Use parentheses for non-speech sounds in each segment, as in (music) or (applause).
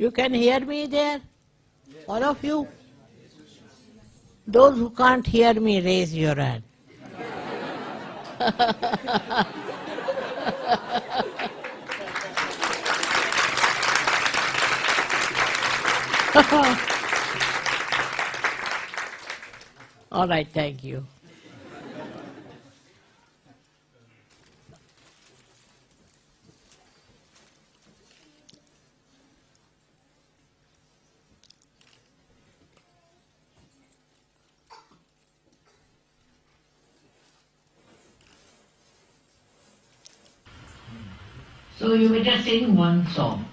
You can hear me there? All of you? Those who can't hear me, raise your hand. (laughs) All right, thank you. So you were just singing one song.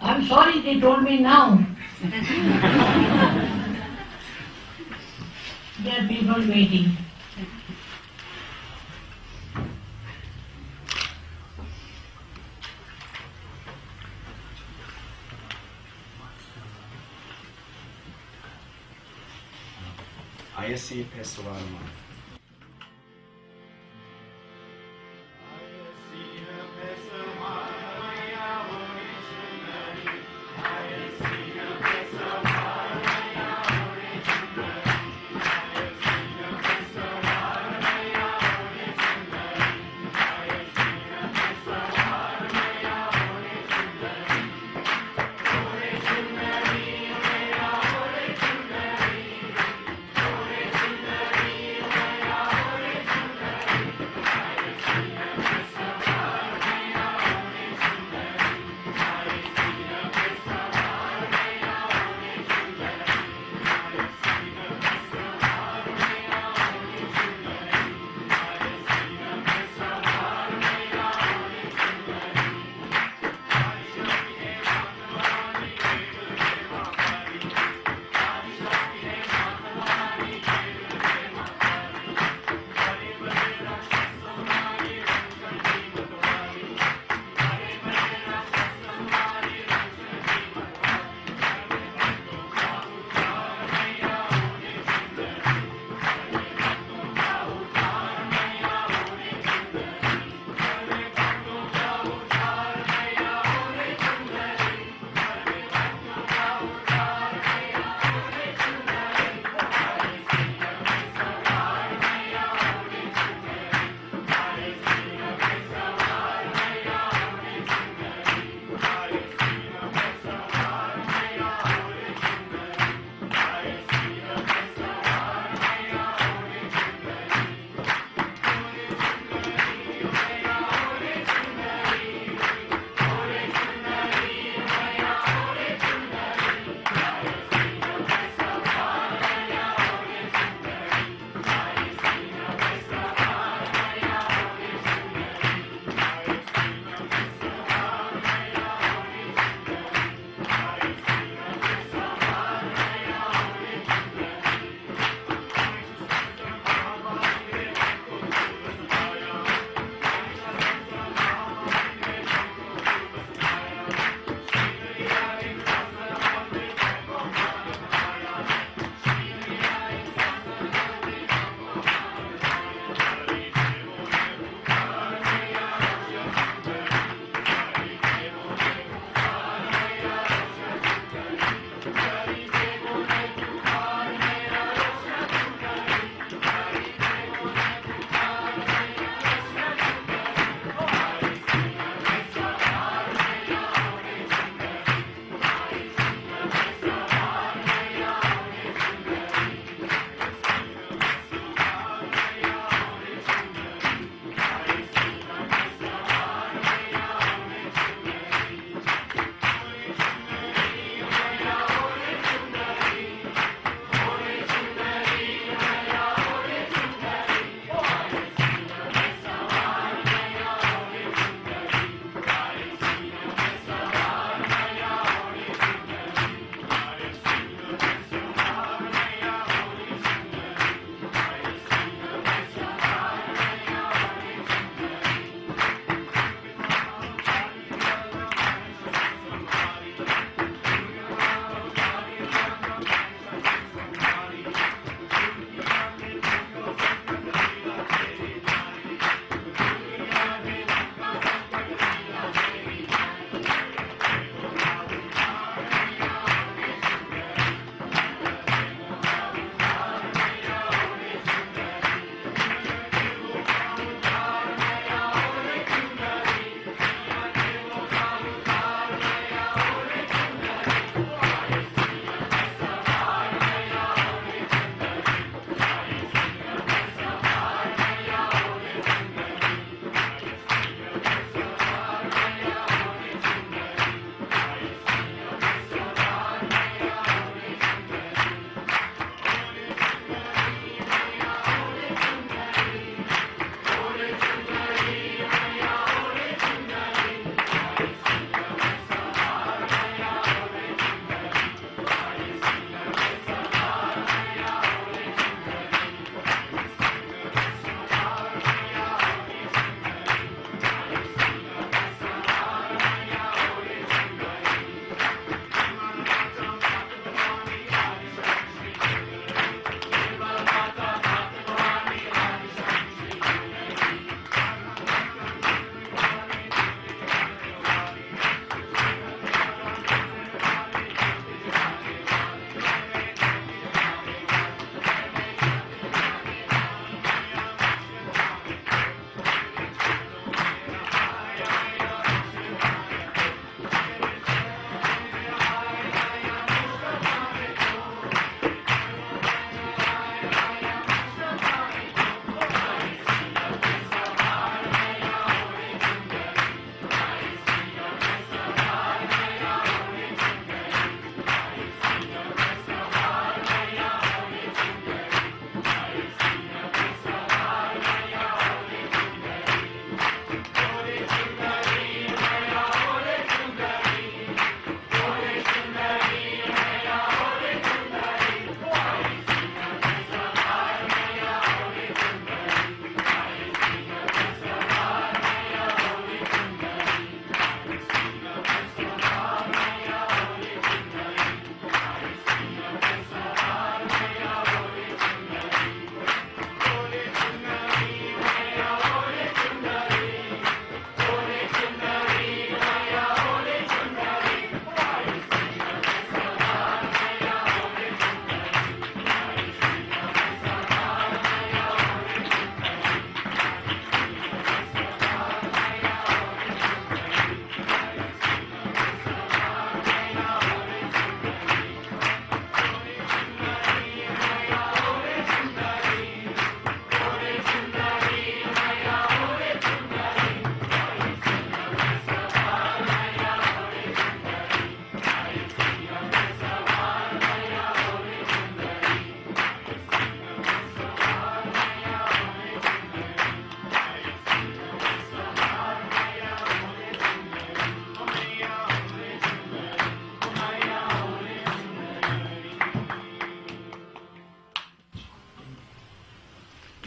I'm sorry they told me now. (laughs) there are people waiting. I see, ISC Pessoalma.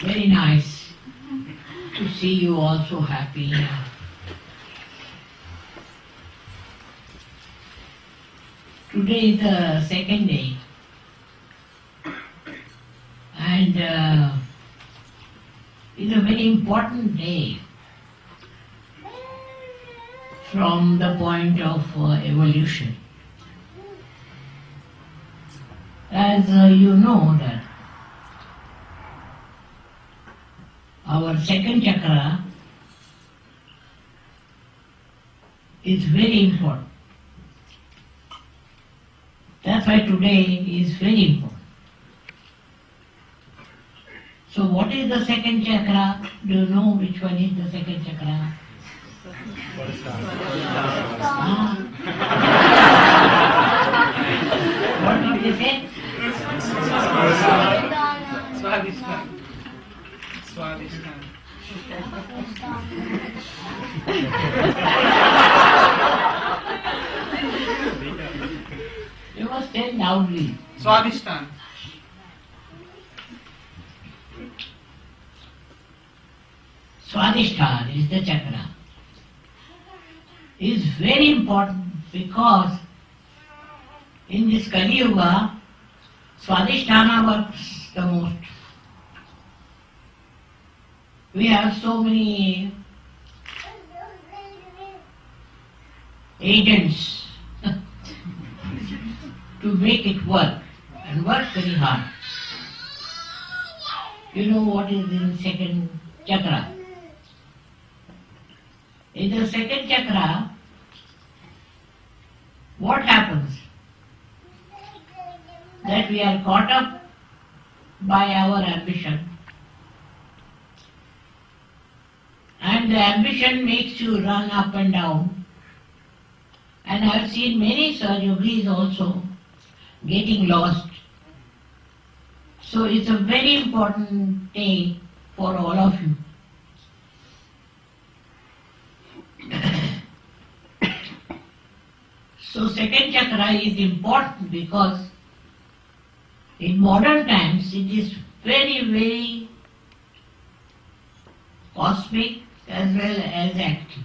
Very nice to see you all so happy. Today is the second day, and uh, it's a very important day from the point of uh, evolution. As uh, you know that our second chakra is very important. That's why today is very important. So what is the second chakra? Do you know which one is the second chakra? Ah. (laughs) what did you say? Swadhisthana. Swadhisthana. You must tell loudly. Swadhisthana. Swadhisthana is the chakra. Is very important because in this Kali Yuga, Swadhisthana works the most. We have so many agents (laughs) to make it work and work very hard. You know what is in second chakra? In the second chakra, what happens? That we are caught up by our ambition. And the ambition makes you run up and down. And I have seen many Sahaja also getting lost. So it's a very important day for all of you. (coughs) So second chakra is important because in modern times it is very, very cosmic as well as active.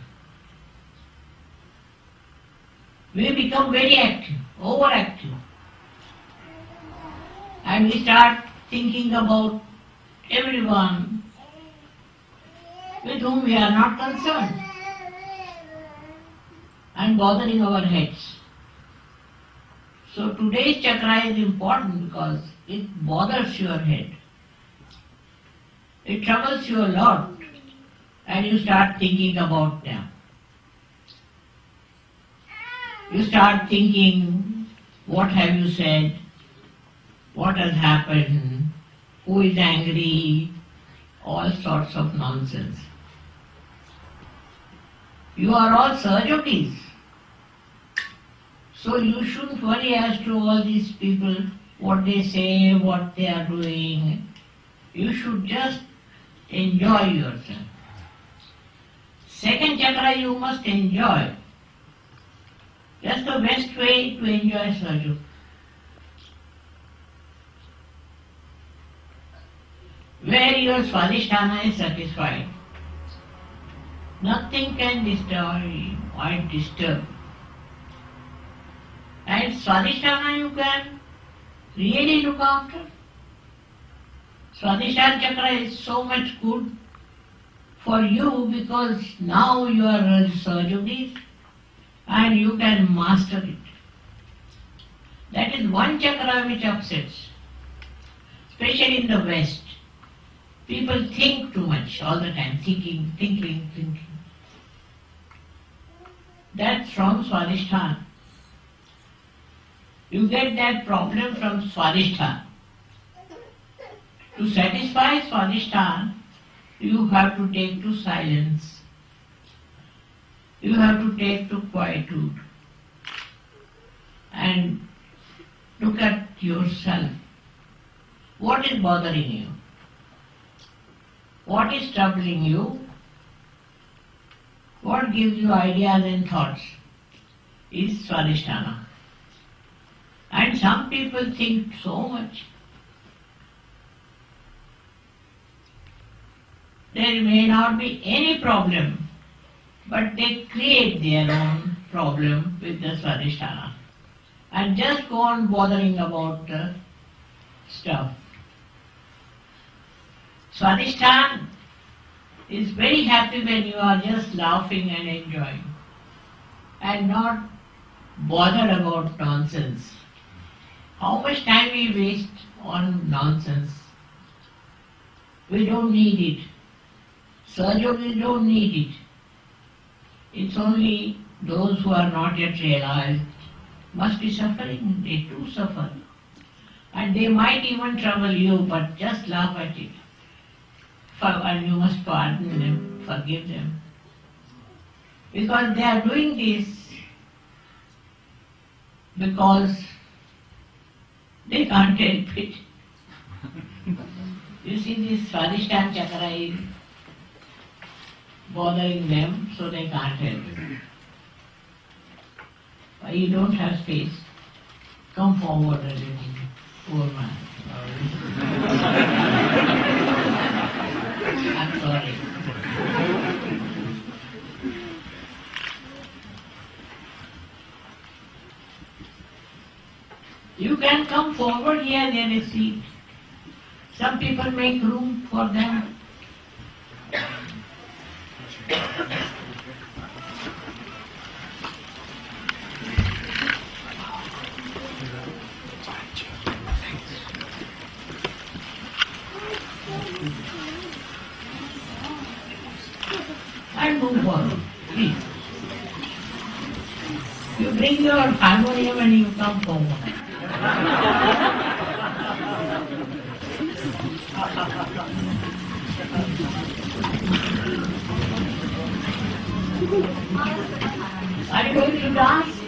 We become very active, overactive. And we start thinking about everyone with whom we are not concerned and bothering our heads. So today's chakra is important because it bothers your head. It troubles you a lot and you start thinking about them. You start thinking what have you said, what has happened, who is angry, all sorts of nonsense. You are all Sahaja Yogis. So you shouldn't worry as to all these people, what they say, what they are doing. You should just enjoy yourself. Second chakra you must enjoy. That's the best way to enjoy Sahaja. Where your Swadhisthana is satisfied, nothing can destroy or disturb. And Swadhisthana you can really look after. Swadhisthana chakra is so much good for you because now you are a Sahaja Yogis and you can master it. That is one chakra which upsets, especially in the West. People think too much all the time, thinking, thinking, thinking. That's from Swadhisthana. You get that problem from Swadhisthana. To satisfy Swadhisthana, you have to take to silence. You have to take to quietude. And look at yourself. What is bothering you? What is troubling you? What gives you ideas and thoughts? Is Swadhisthana. And some people think so much. There may not be any problem, but they create their own problem with the Swadhisthana and just go on bothering about the stuff. Swadhisthana is very happy when you are just laughing and enjoying and not bothered about nonsense. How much time we waste on nonsense? We don't need it. Surgeons don't need it. It's only those who are not yet realized must be suffering. They too suffer. And they might even trouble you, but just laugh at it. For, and you must pardon hmm. them, forgive them. Because they are doing this because they can't help it. (laughs) you see, this Swadhisthana chakra is bothering them, so they can't help. Why you don't have space? Come forward a little, poor man. (laughs) I'm sorry. You can come forward here, there is seat. Some people make room for them. And move forward, please. You bring your harmonium and you come forward. (laughs) Are you going to dance?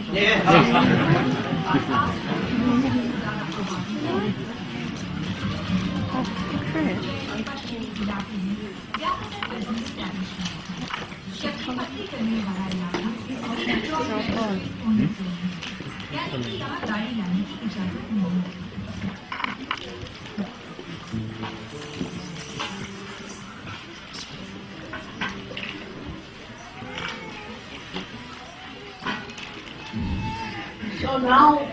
So now,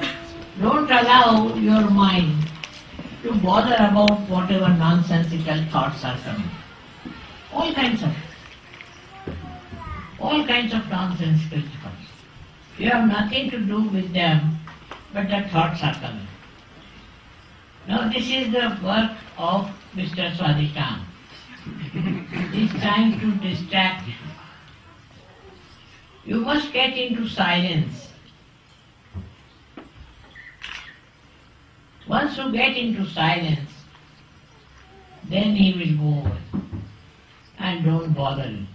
don't allow your mind to bother about whatever nonsensical thoughts are coming. All kinds of, all kinds of nonsensical thoughts. You have nothing to do with them, but the thoughts are coming. Now this is the work of Mr. Swadhisthana. He is trying to distract you. You must get into silence. Once you get into silence, then he will go away. And don't bother him.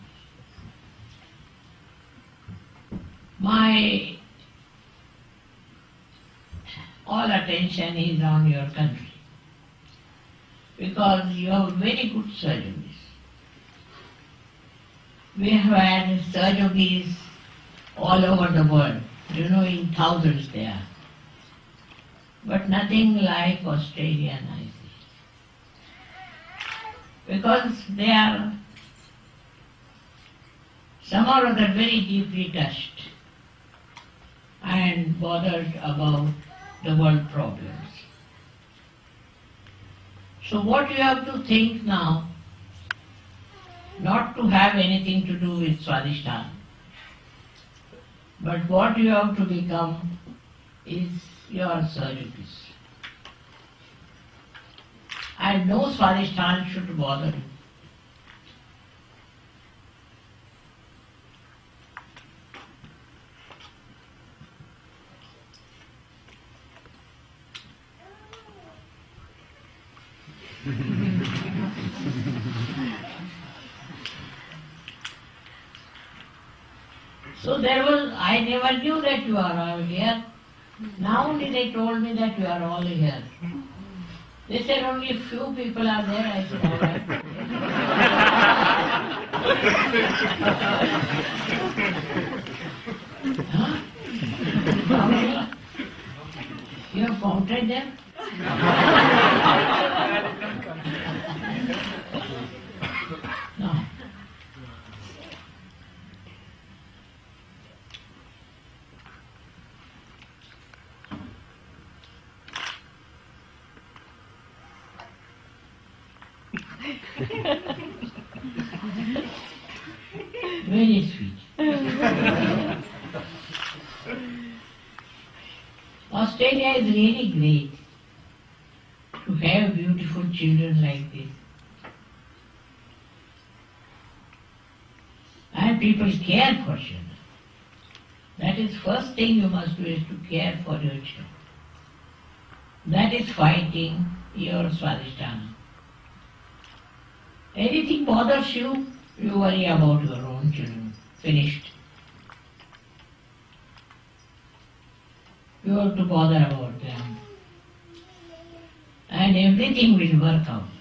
My all attention is on your country because you have very good surgeries. We have had surgeries all over the world, you know, in thousands there but nothing like Australia and New Because they are somehow or other very deeply touched and bothered about the world problems. So what you have to think now, not to have anything to do with Swadhisthana, but what you have to become is your surgeries. And no Swadhisthana should bother you. So there was, I never knew that you are here. Now only they told me that you are all here. They said only a few people are there. I said, all right. You have counted them? No, Very sweet. Australia is really great to have beautiful children like this. And people care for children. That is first thing you must do is to care for your children. That is fighting your Swadhisthana. Anything bothers you, you worry about your own children. Finished. You have to bother about them. And everything will work out.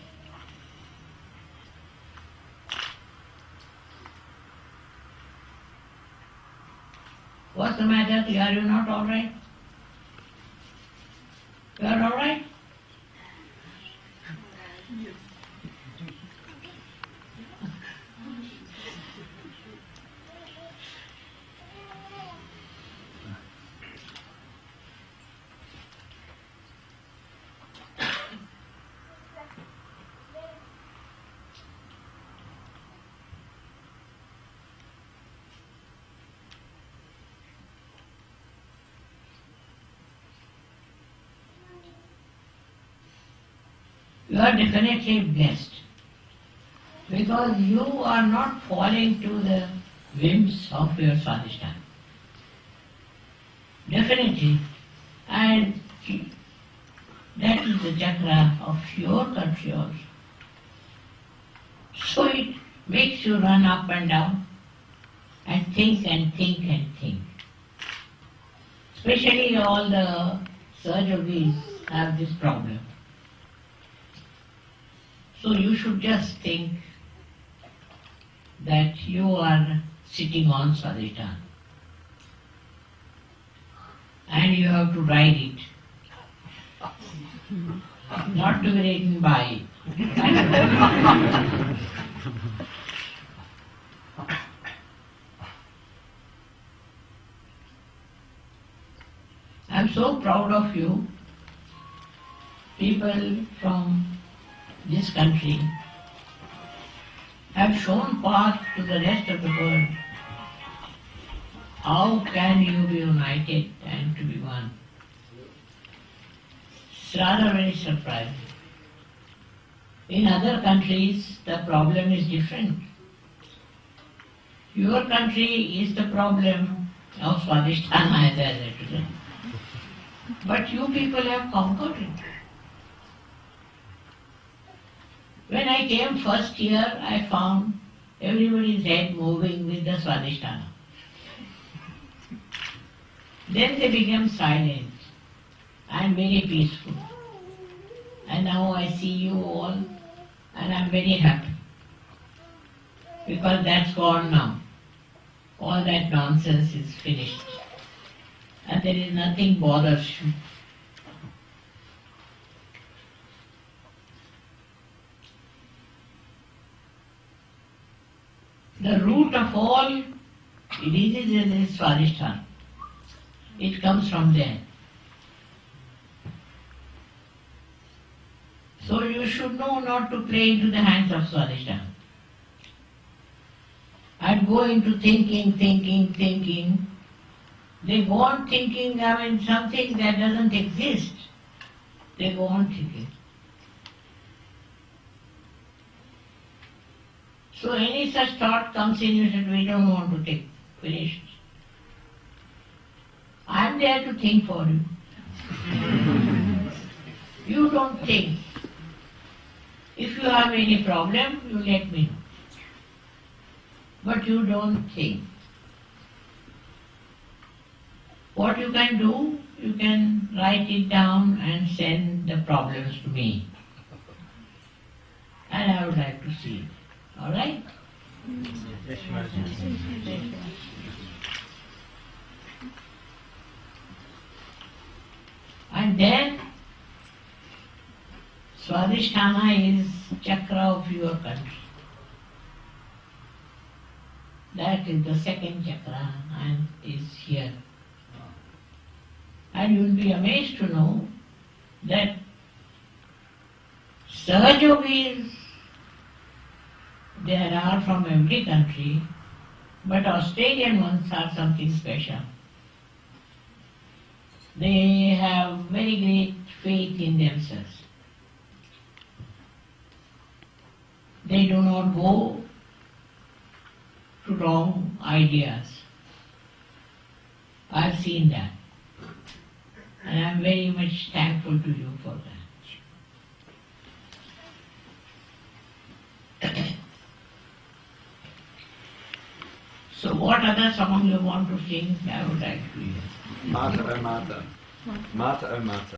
What's the matter? Are you not alright? You are alright? You are definitely blessed because you are not falling to the whims of your Swadhisthana. Definitely. And that is the chakra of your country. So it makes you run up and down and think and think and think. Especially all the surgeries have this problem. So you should just think that you are sitting on Swadhisthana and you have to ride it, not to be ridden by. I'm so proud of you, people from this country have shown path to the rest of the world. How can you be united and to be one? It's rather very surprising. In other countries, the problem is different. Your country is the problem of Swadhisthana, as I said. But you people have conquered it. When I came first year, I found everybody's head moving with the Swadhisthana. Then they became silent and very peaceful. And now I see you all and I'm very happy. Because that's gone now. All that nonsense is finished. And there is nothing bothers you. The root of all diseases is Swadhisthana. It comes from there. So you should know not to play into the hands of Swadhisthana. And go into thinking, thinking, thinking. They go on thinking, I mean, something that doesn't exist. They go on thinking. So any such thought comes in, you said, we don't want to take, finished. I am there to think for you. you don't think. If you have any problem, you let me know. But you don't think. What you can do, you can write it down and send the problems to me. And I would like to see it. All right? And then Swadhisthana is chakra of your country. That is the second chakra and is here. And you will be amazed to know that Sahaja Yogis There are from every country, but Australian ones are something special. They have very great faith in themselves. They do not go to wrong ideas. I've seen that. And I'm very much thankful to you for that. So what other song you want to sing? I would like to hear. Mata, oh Mata. Mata, oh Mata.